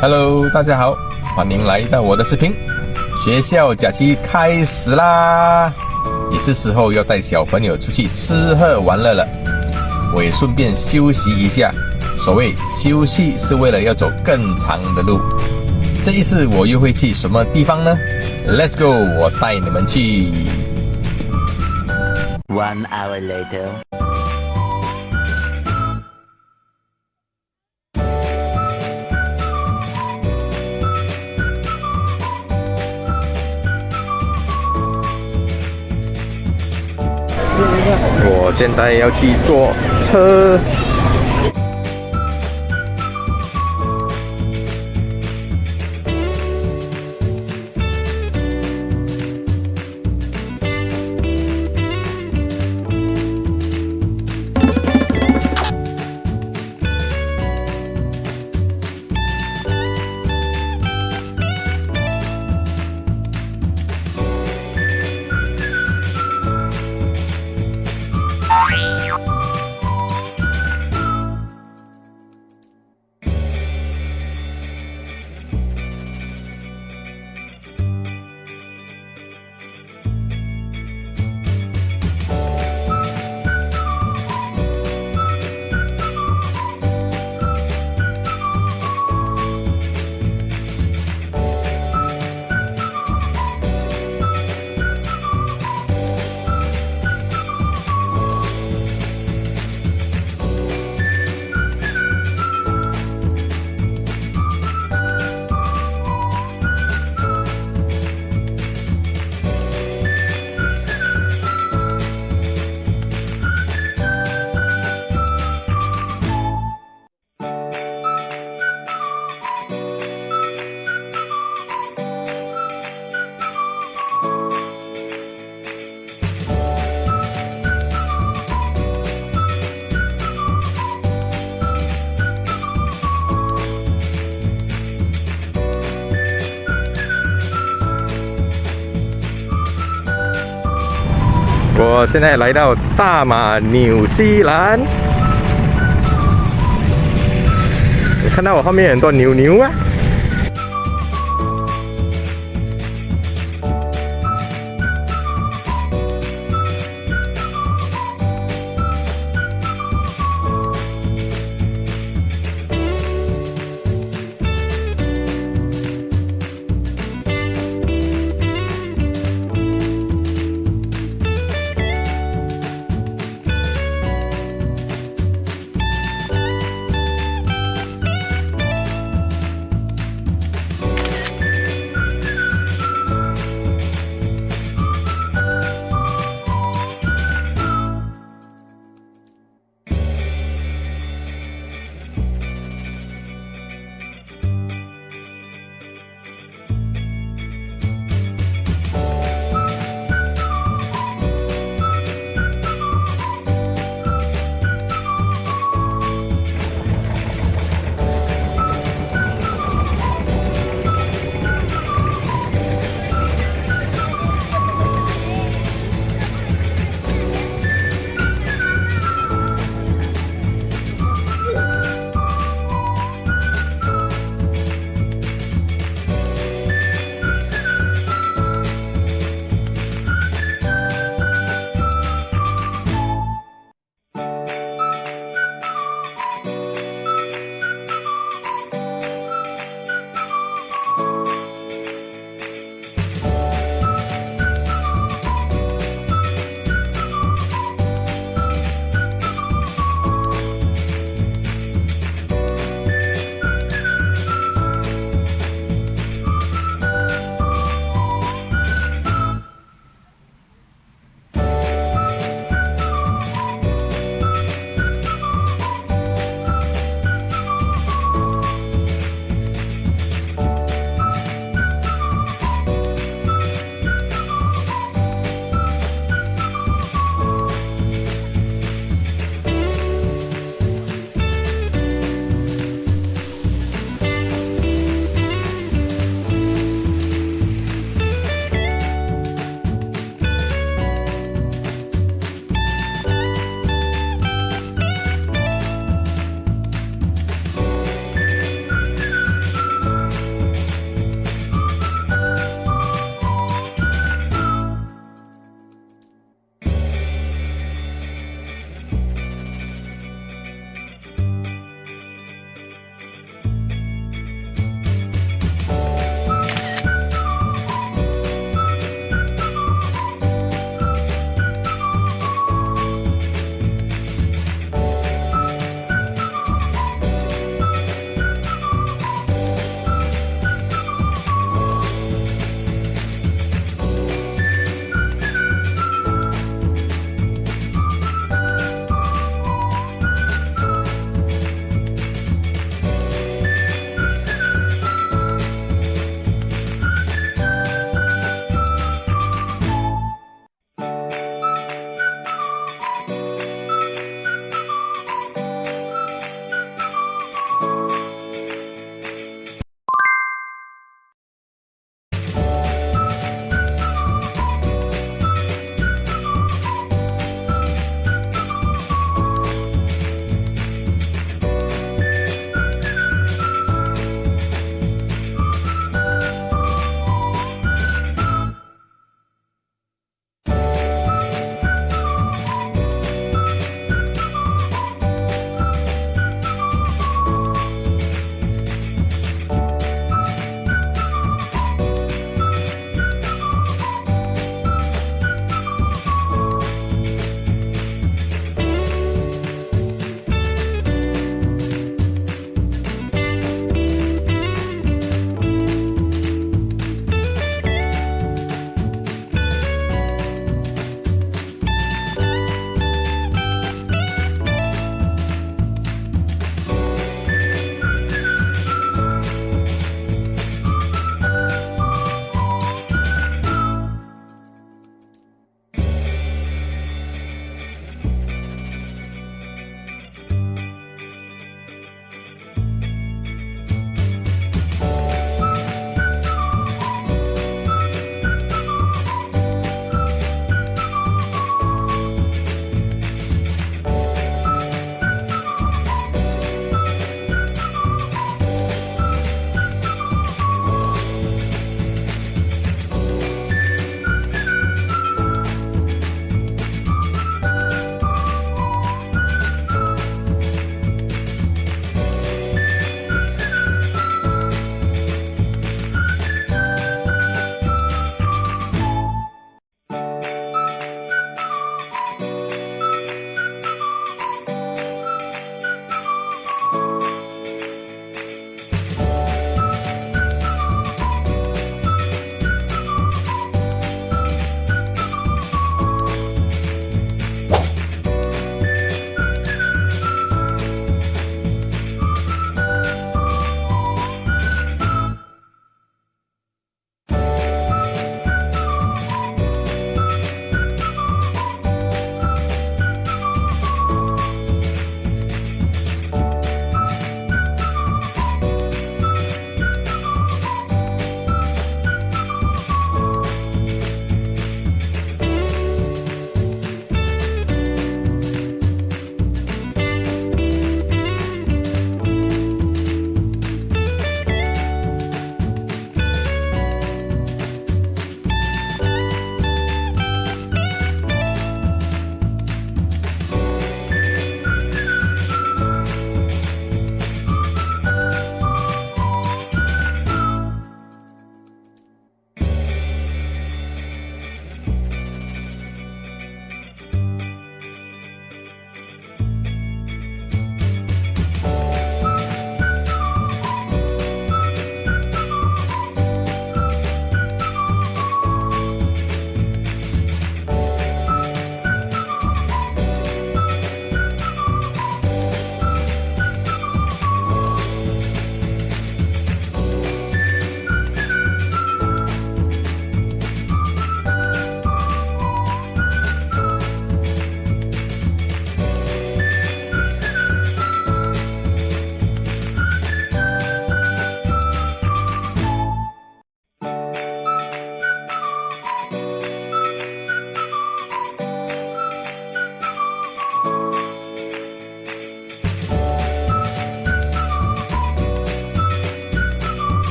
Hello，大家好，欢迎来到我的视频。学校假期开始啦，也是时候要带小朋友出去吃喝玩乐了。我也顺便休息一下。所谓休息，是为了要走更长的路。这一次我又会去什么地方呢？Let's go，我带你们去。One hour later. 我现在要去坐车。我现在来到大马纽西兰，看到我后面很多牛牛啊。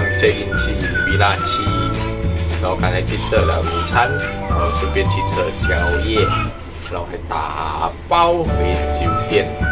我一样 check in 去 Villa 七，然后刚才去吃了午餐，然后顺便去吃宵夜，然后还打包回酒店。